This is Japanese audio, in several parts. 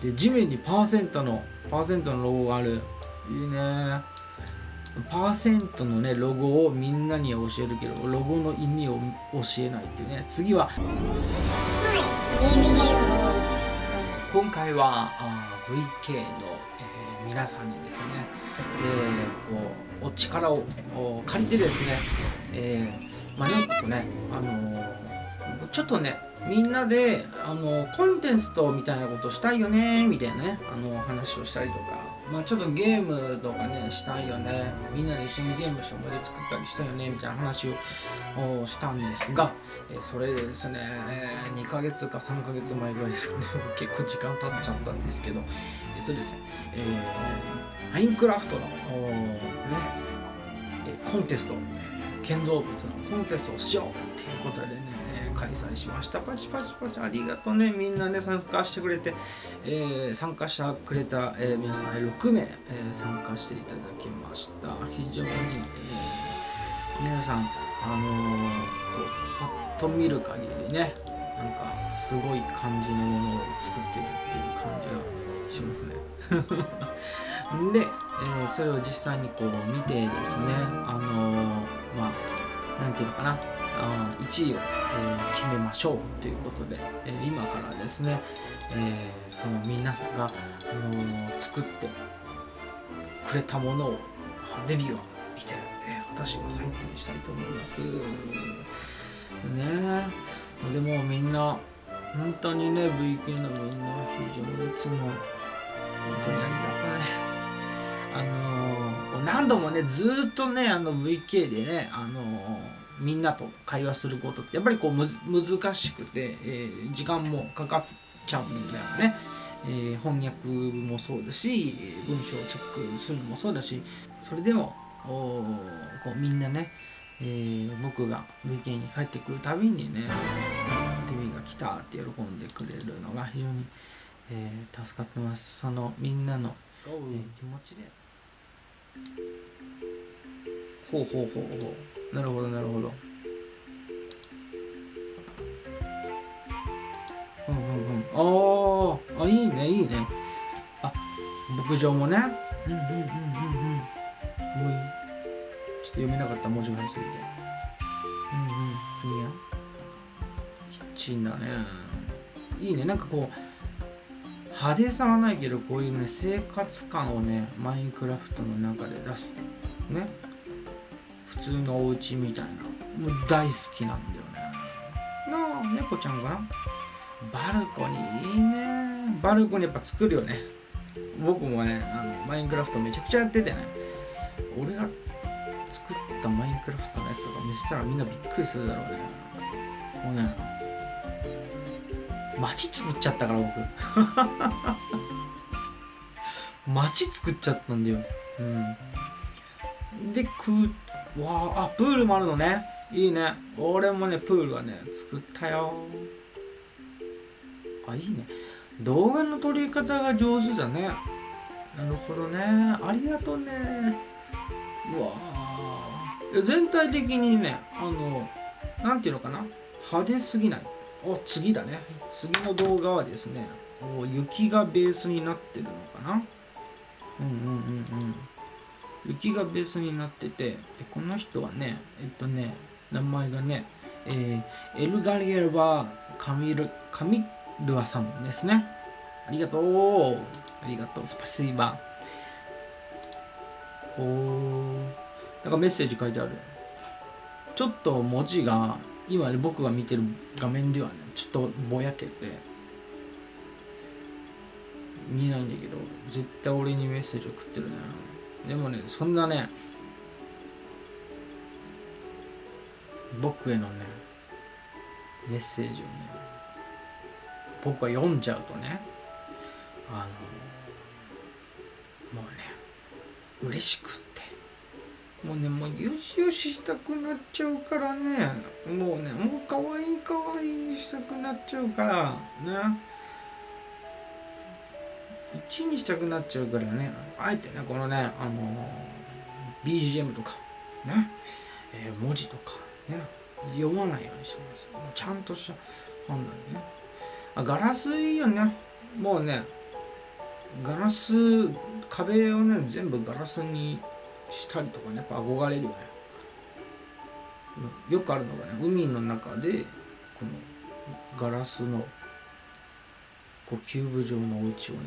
で地面にパーセントのパーセントのロゴがある。いいね。パーセントのねロゴをみんなには教えるけどロゴの意味を教えないっていうね。次は。今回はあ VK の、えー皆さんにですね、えーこうお力を借りてですね、えーまあなんかねあのーちょっとねみんなであのコンテンツとみたいなことしたいよねみたいなねあの話をしたりとか、まあ、ちょっとゲームとかねしたいよね。みんなで一緒にゲームして思い出作ったりしたよねみたいな話をしたんですが、えそれでですねえ2ヶ月か3ヶ月前ぐらいですかね。結構時間経っちゃったんですけど。えっとですねえーマインクラフトのねコンテスト建造物のコンテストをしようっていうことでね、開催しました。パチパチパチ。ありがとうね。みんなね参加してくれて、えー参加してくれた、えー皆さん6名、えー参加していただきました。非常に、え皆さんあのこうパッと見る限りねなんかすごい感じのものを作ってるっていう感じがしますね。で、えーそれを実際にこう見てですねあのーまあなんていうのかな。あ1位を、えー決めましょうということで、えー今からですね、えーその皆さんが、あの作ってくれたものをデビューを見て、えー私が採点したいと思います。ねえでもみんな本当にね VK のみんな非常にいつも本当にありがたい。あのー何度もねずっとねあの VK でねあのーみんなと会話することってやっぱりこうむず難しくて、えー時間もかかっちゃうんだよね。えー翻訳もそうだしえー文章をチェックするのもそうだしそれでもこうみんなね、えー僕が VK に帰ってくるたびにね「デミが来た」って喜んでくれるのが非常に、えー助かってます。そのみんなの、えー気持ちで。ほうほうほうほうなるほどなるほど。うんうんうん。あー。あいいねいいね。あ牧場もね。うんうんうんうんうん。もういいちょっと読めなかった文字が入りすぎてうんうん。国や。キッチンだね。いいね。なんかこう派手さはないけどこういうね生活感をねマインクラフトの中で出すね普通のお家みたいな。もう大好きなんだよね。なあ猫ちゃんかな？バルコニーいいね。バルコニーやっぱ作るよね。僕もねあのマインクラフトめちゃくちゃやっててね。俺が作ったマインクラフトのやつとか見せたらみんなびっくりするだろうね。もうね街作っちゃったから僕。街作っちゃったんだよ。うん。でくわああプールもあるのね。いいね。俺もねプールはね作ったよ。あいいね。動画の撮り方が上手だね。なるほどね。ありがとうね。うわあ。全体的にねあのなんていうのかな。派手すぎない。お次だね。次の動画はですねお雪がベースになってるのかな。うんうんうんうん。雪がベースになっててでこの人はねえっとね名前がね、えーエルガリエルバーカミルカミルアさんですね。ありがとう。ありがとう。スパシーバおー。なんかメッセージ書いてある。ちょっと文字が今僕が見てる画面ではねちょっとぼやけて見えないんだけど絶対俺にメッセージ送ってるね。でもねそんなね僕へのねメッセージをね僕は読んじゃうとねあのもうね嬉しくって。もうねもうよしよししたくなっちゃうからね。もうねもう可愛い可愛いにしたくなっちゃうからね。1にしたくなっちゃうからねあえてねこのねあの BGM とかね、えー文字とかね読まないようにしてますちゃんとした本なんでね。あガラスいいよね。もうねガラス壁をね全部ガラスにしたりとかねやっぱ憧れるよね。よくあるのがね海の中でこのガラスのこうキューブ状のお家をね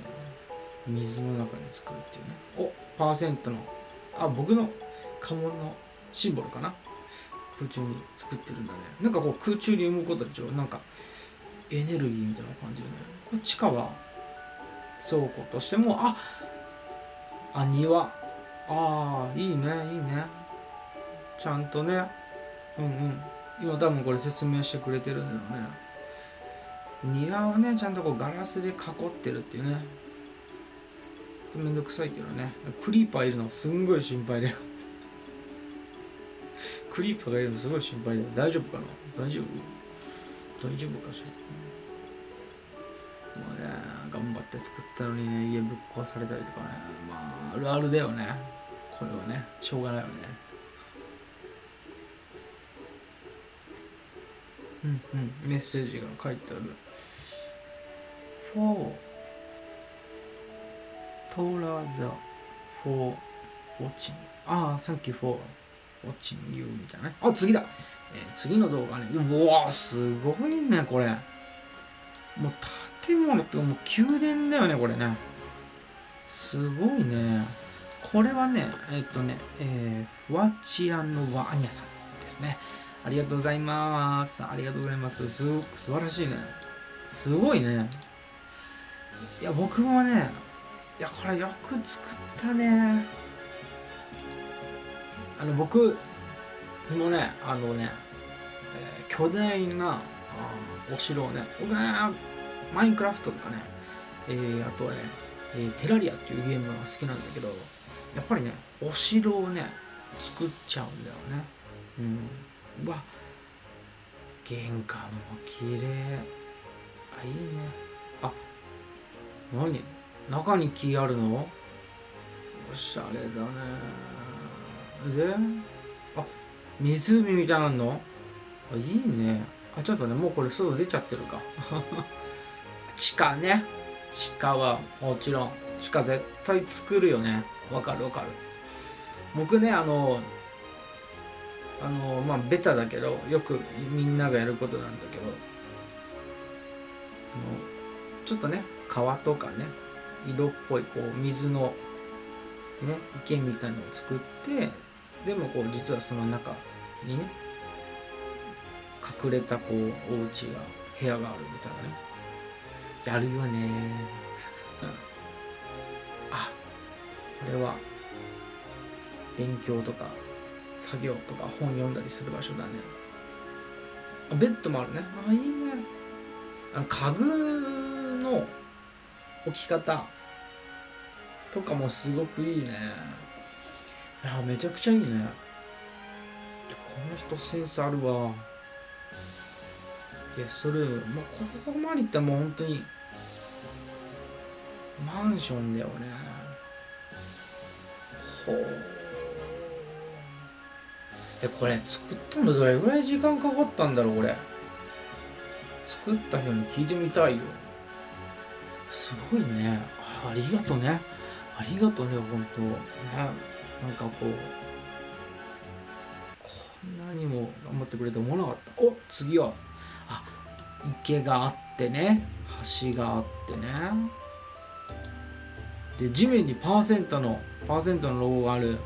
水の中に作るっていうね。おパーセントのあ僕の家紋のシンボルかな。空中に作ってるんだね。なんかこう空中に生むことでしょ。なんかエネルギーみたいな感じでね。これ地下は倉庫としてもああ庭。ああいいねいいね。ちゃんとねうんうん。今多分これ説明してくれてるんだよね。庭をねちゃんとこうガラスで囲ってるっていうね。めんどくさいけどね。クリーパーいるのすんごい心配だよ。クリーパーがいるのすごい心配だよ。大丈夫かな？大丈夫？大丈夫かしら？もうね頑張って作ったのにね家ぶっ壊されたりとかね。まああるあるだよね。これはね。しょうがないよね。うんうん。メッセージが書いてある。For Tora the for watching ああ Thank you for watching you みたいなね。あ次だ、えー、次の動画ね。うわすごいねこれ。もう建物ってもう宮殿だよねこれね。すごいね。これはねえっ、とねえー、フワチアノワアニャさんですねありがとうございます。ありがとうございます。すごく素晴らしいね。すごいね。いや僕もねいやこれよく作ったね。あの僕もねあのね、えー、巨大なお城をね僕ねマインクラフトとかね、えー、あとはね、えー、テラリアっていうゲームが好きなんだけどやっぱりねお城をね作っちゃうんだよね。うん。わ。玄関も綺麗。あいいね。あ何？中に木あるの？おしゃれだね。であ湖みたいなの？あいいね。あちょっとねもうこれ外出ちゃってるか。地下ね。地下はもちろん地下絶対作るよね。わかるわかる。僕ねあのあのまあベタだけどよくみんながやることなんだけどちょっとね川とかね井戸っぽいこう水のね池みたいのを作ってでもこう実はその中にね隠れたこうお家が部屋があるみたいなね。やるよね、うん、あこれは勉強とか作業とか本読んだりする場所だね。あベッドもあるね。あいいね。あの家具の置き方とかもすごくいいね。いやめちゃくちゃいいね。この人センスあるわ。ゲストルーム。もうここまでいったらもう本当にマンションだよね。ほうえこれ作ったのどれぐらい時間かかったんだろうこれ？作った人に聞いてみたいよ。すごいね。ありがとうね。ありがとうね本当。ねなんかこうこんなにも頑張ってくれて思わなかった。お次は。あ池があってね。橋があってね。で地面にパーセントのパーセントのロゴがある。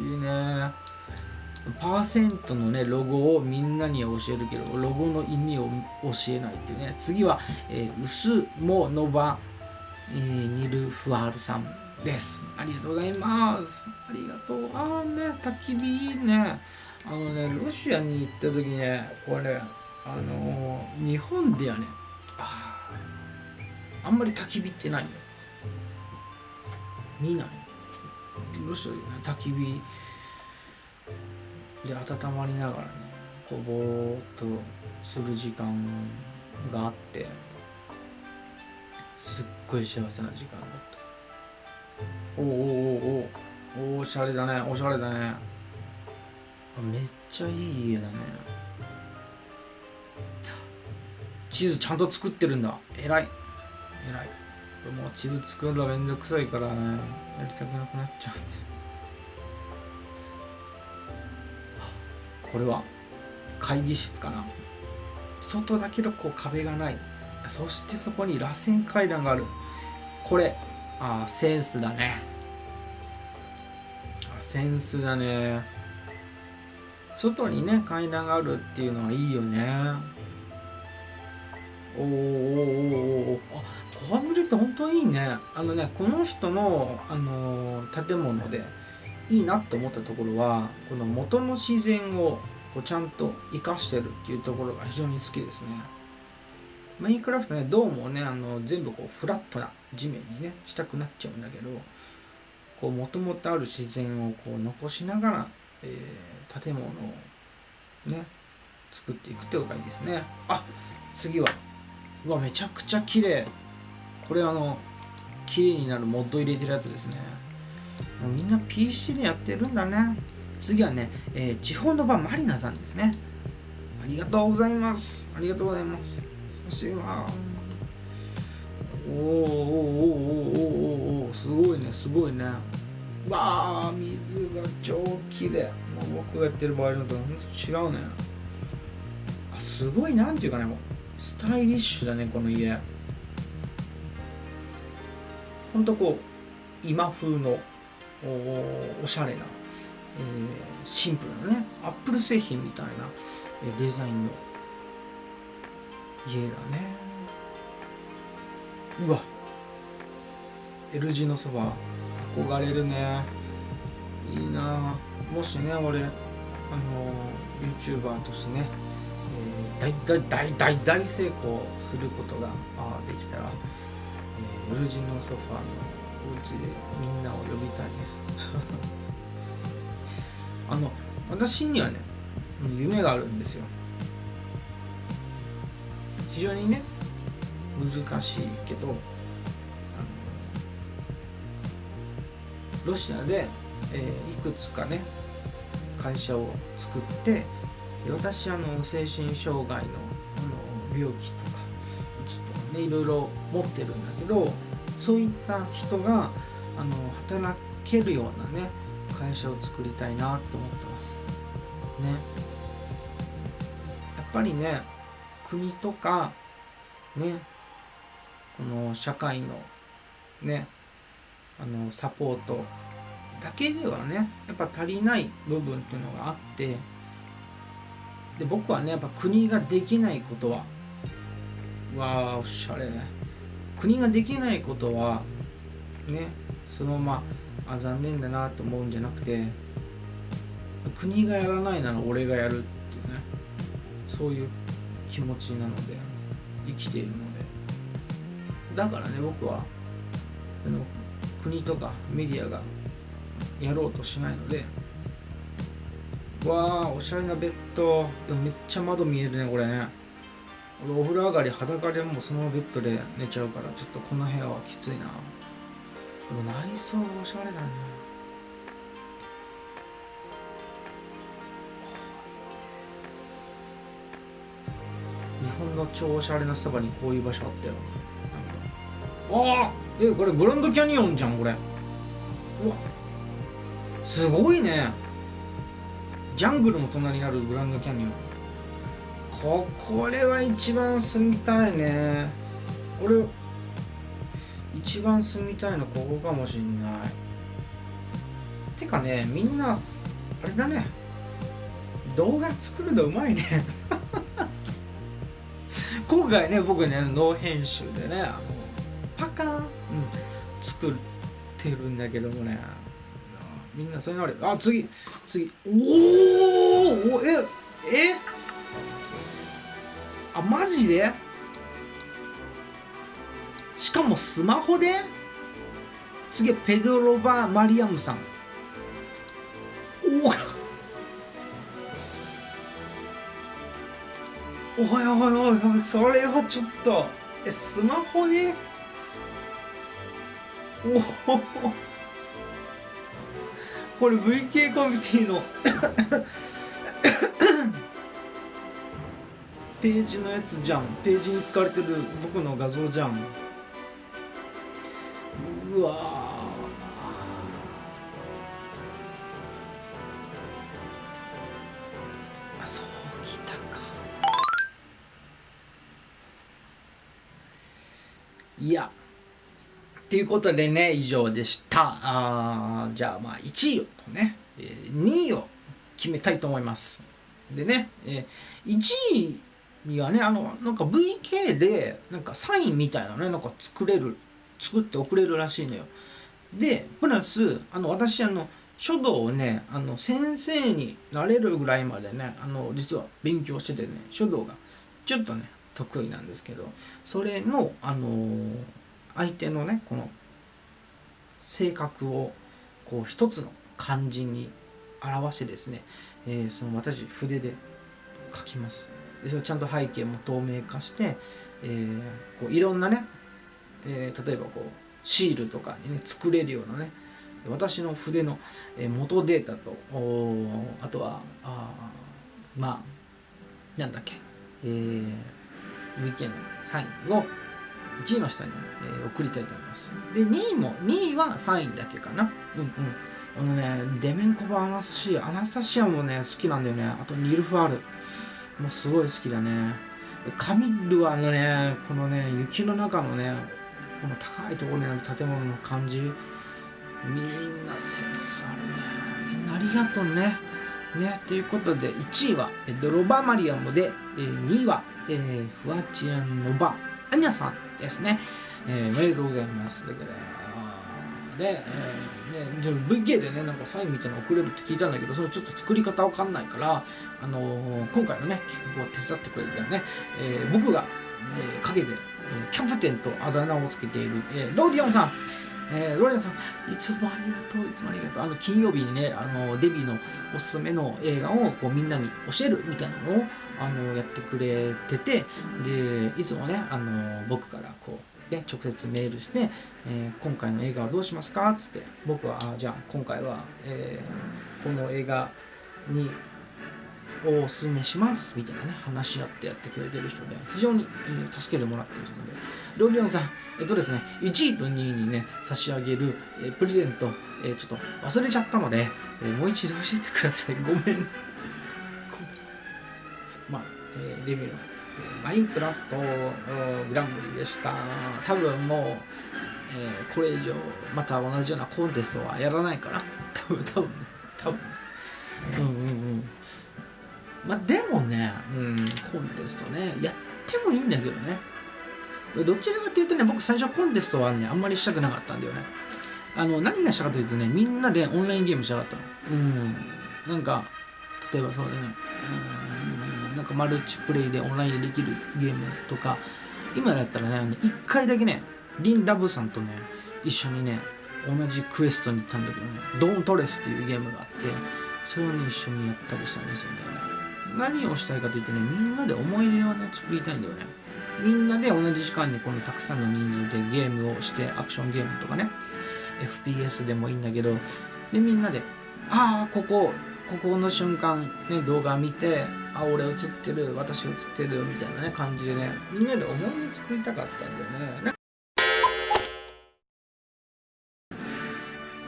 いいね。パーセントのねロゴをみんなに教えるけどロゴの意味を教えないっていうね。次は、えー、ウスモノバ、えー、ニルフアールさんです。ありがとうございます。ありがとう。ああね焚き火いいね。あのねロシアに行った時ねこれあのー、日本ではねああんまり焚き火ってないよ。見ない。ロシアでね焚き火で温まりながらねこうぼーっとする時間があってすっごい幸せな時間だった。おおおおおおしゃれだねおしゃれだね。めっちゃいい家だね。地図ちゃんと作ってるんだ。偉い。偉い。もう地図作るのめんどくさいからねやりたくなくなっちゃうんで。これは会議室かな。外だけどこう壁がない。そしてそこに螺旋階段がある。これあセンスだね。センスだね。外にね階段があるっていうのはいいよね。おーおーおーおー。あこう見ると本当いいね。あのねこの人の、あのー建物でいいなと思ったところはこの元の自然をこうちゃんと生かしてるっていうところが非常に好きですね。マインクラフトねどうもねあの全部こうフラットな地面にねしたくなっちゃうんだけどこう元々ある自然をこう残しながら、えー建物をね作っていくっていうのがいいですね。あ次は。うわめちゃくちゃ綺麗。これあの綺麗になるモッド入れてるやつですね。もうみんな PC でやってるんだね。次はね、えー地方の場マリナさんですね。ありがとうございます。ありがとうございます。そしてはおーおーおーおーおおすごいねすごいね。わあ水が超綺麗。もう僕がやってる場合のとほんと違うね。あすごいなんていうかねスタイリッシュだねこの家。ほんとこう今風のおおしゃれな、えーシンプルなねアップル製品みたいなえデザインの家だね。うわ。L 字のそば憧れるね。いいな。もしね俺あの YouTuber としてね、えー大大大大大成功することができたら、えー、L 字のソファーのお家でみんなを呼びたいね。あの私にはね夢があるんですよ。非常にね難しいけどあのロシアで、えーいくつかね会社を作って私あの精神障害のあの病気とかうつとかねいろいろ持ってるんだけどそういった人があの働けるようなね会社を作りたいなと思ってます。ね。やっぱりね国とかねこの社会のねあのサポートだけではねやっぱ足りない部分っていうのがあってで僕はねやっぱ国ができないことはわあおしゃれ。国ができないことはねそのままあ残念だなと思うんじゃなくて国がやらないなら俺がやるっていうねそういう気持ちなので生きているので。だからね僕はあの国とかメディアがやろうとしないのでわあおしゃれなベッドでもめっちゃ窓見えるねこれね。俺お風呂上がり裸でもそのベッドで寝ちゃうからちょっとこの部屋はきついな。でも内装がおしゃれだね日本の超おしゃれなそばにこういう場所あったよ。ああえこれグランドキャニオンじゃんこれ。うわ。すごいね。ジャングルの隣にあるグランドキャニオン。ここれは一番住みたいね。俺一番住みたいのここかもしんない。てかねみんなあれだね。動画作るのうまいね。今回ね僕ねノー編集でねあのパカーン、うん、作ってるんだけどもね。みんなそういうのある。あ次次。おおええ？あマジで？しかもスマホで？次はペドロバ・マリアムさん。おお。いおいおいおい。それはちょっと。えスマホで？おお。これ VK コミュニティのページのやつじゃん。ページに使われてる僕の画像じゃん。うわあそうきたか。いや。っていうことでね以上でした。あじゃあまあ1位をね、2位を決めたいと思います。でね、1位にはねあのなんか VK でなんかサインみたいなねなんか作れる作って送れるらしいのよ。でプラスあの私あの書道をねあの先生になれるぐらいまでねあの実は勉強しててね書道がちょっとね得意なんですけどそれのあの相手のねこの性格をこう一つの漢字に表してですね、えー、その私筆で書きます。でそれちゃんと背景も透明化して、えー、こういろんなね、えー、例えばこうシールとかにね作れるようなね私の筆の元データとあとはあまあなんだっけえー、VK のサインを1位の人に、えー、送りたいと思います。で2位も2位はサインだけかな。うんうん。あのねデメンコバアナスシアアナスタシアもね好きなんだよね。あとニルファールもうすごい好きだね。カミルはあのねこのね雪の中のねこの高いところにある建物の感じ。みんなセンスあるね。みんなありがとうね。ねということで1位はドロバマリアムで2位は、えー、フワチアンノバアニャさんですね、えー、おめでとうございます。だからで、えーね、じゃ VK でねなんかサインみたいなの送れるって聞いたんだけどそれちょっと作り方わかんないから、あのー、今回のね企画を手伝ってくれたね、えー、僕が、えー、陰で、えー、キャプテンとあだ名をつけている、えー、ローディオンさんえー、ロレンさん、いつもありがとう、いつもありがとう。あの、金曜日にね、あの、デビューのおすすめの映画をこうみんなに教えるみたいなのを、あの、やってくれてて、で、いつもね、あの、僕からこう、直接メールして、えー、今回の映画はどうしますか？つって僕はあじゃあ今回は、えー、この映画におすすめします。みたいなね話し合ってやってくれてる人で非常に、えー、助けてもらってる人で。ロリオンさんえっとですね1位と2位にね差し上げる、えー、プレゼント、えー、ちょっと忘れちゃったので、えー、もう一度教えてください。ごめん。まあ、えー、レビューマインクラフトグランプリでした。多分もう、えー、これ以上また同じようなコンテストはやらないから。多分、多分ね。多分。うんうんうん。まあでもね、うん、コンテストね、やってもいいんだけどね。どちらかっていうとね、僕最初コンテストはね、あんまりしたくなかったんだよね。あの、何がしたかというとね、みんなでオンラインゲームしたかったの。うん。なんか、例えばそうだね、うん、なんかマルチプレイでオンラインでできるゲームとか今だったらね1回だけねリン・ラブさんとね一緒にね同じクエストに行ったんだけどねドントレスっていうゲームがあってそれをね一緒にやったりしたんですよね。何をしたいかというとねみんなで思い出をね作りたいんだよね。みんなで同じ時間にこのたくさんの人数でゲームをしてアクションゲームとかね FPS でもいいんだけどでみんなでああここここの瞬間、ね、動画見てあ俺映ってる私映ってるみたいなね感じでねみんなで思い出作りたかったんだよね。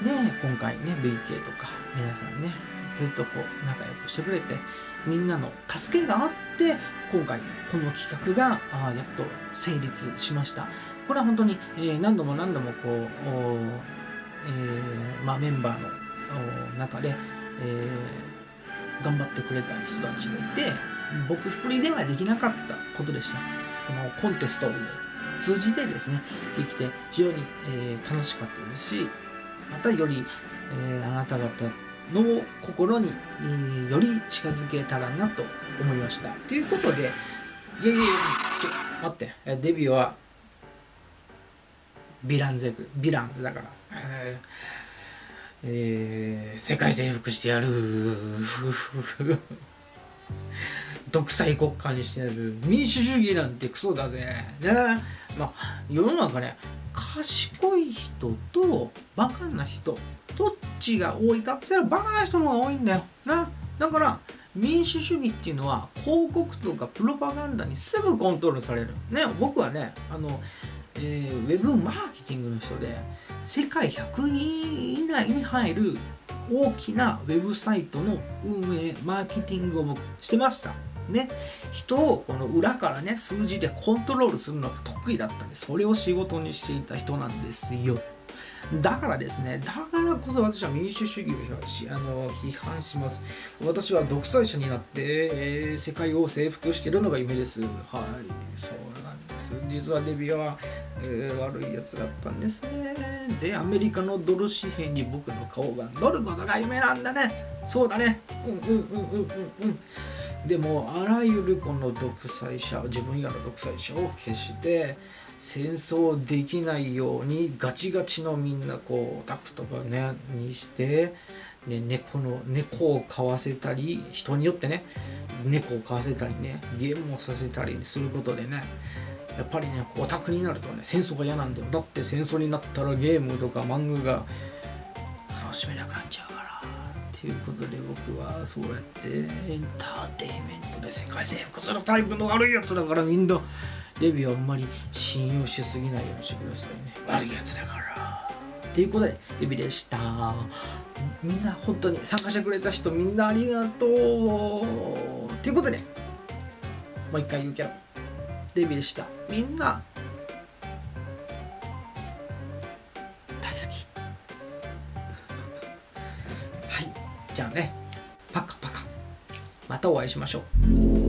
で今回ね VK とか皆さんねずっとこう仲良くしてくれてみんなの助けがあって今回この企画があやっと成立しました。これは本当に、えー、何度も何度もこう、えーまあ、メンバーの中でえー、頑張ってくれた人たちがいて僕一人ではできなかったことでした。このコンテストを通じてですねできて非常に、えー、楽しかったですしまたより、えー、あなた方の心に、えー、より近づけたらなと思いました。ということでいやいやいやちょっと待って。デビューはヴィランズ役ヴィランズだから、えーえー、世界征服してやる。独裁国家にしてやる。民主主義なんてクソだぜ。ね。まあ世の中ね賢い人とバカな人どっちが多い。かって言ったらバカな人の方が多いんだよ。な。だから民主主義っていうのは広告とかプロパガンダにすぐコントロールされる。ね僕はねあのえー、ウェブマーケティングの人で世界100人以内に入る大きなウェブサイトの運営マーケティングをしてました。ね。人をこの裏からね数字でコントロールするのが得意だったんでそれを仕事にしていた人なんですよ。だからですね、だからこそ私は民主主義をしあの批判します。私は独裁者になって、えー、世界を征服しているのが夢です。はい、そうなんです。実はデビューは、えー、悪いやつだったんですね。で、アメリカのドル紙幣に僕の顔が乗ることが夢なんだね。そうだね。うんうんうんうんうんうん。でも、あらゆるこの独裁者、自分以外の独裁者を消して、戦争できないようにガチガチのみんなこうオタクとかねにして、ね、猫の猫を飼わせたり人によってね猫を飼わせたりねゲームをさせたりすることでねやっぱりねオタクになるとね戦争が嫌なんだよ。だって戦争になったらゲームとか漫画が楽しめなくなっちゃう。ということで僕はそうやってエンターテインメントで世界征服するタイプの悪いやつだからみんなレビューあんまり信用しすぎないようにしてくださいね。悪いやつだから。ということでレビューでした。みんな本当に参加してくれた人みんなありがとう。ということでもう一回言うけど。デビューでした。みんなじゃあね。パカパカ。またお会いしましょう。